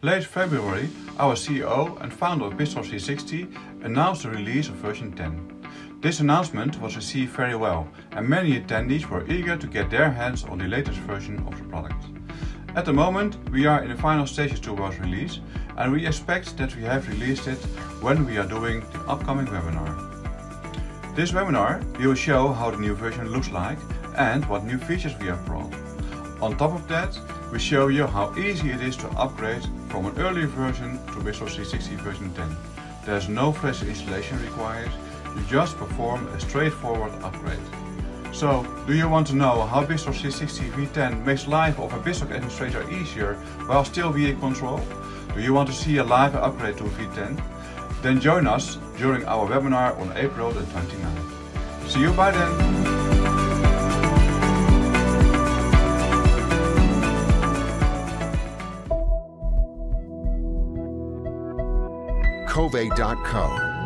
Late February, our CEO and founder of BizTalk360 announced the release of version 10. This announcement was received very well and many attendees were eager to get their hands on the latest version of the product. At the moment, we are in the final stages towards release and we expect that we have released it when we are doing the upcoming webinar. This webinar we will show how the new version looks like and what new features we have brought. On top of that, we show you how easy it is to upgrade from an earlier version to BizTalk360 version 10. There's no fresh installation required, you just perform a straightforward upgrade. So, do you want to know how BizTalk360 V10 makes life of a BizTalk administrator easier while still being in control? Do you want to see a live upgrade to V10? Then join us during our webinar on April the 29th. See you by then! Kovai.co.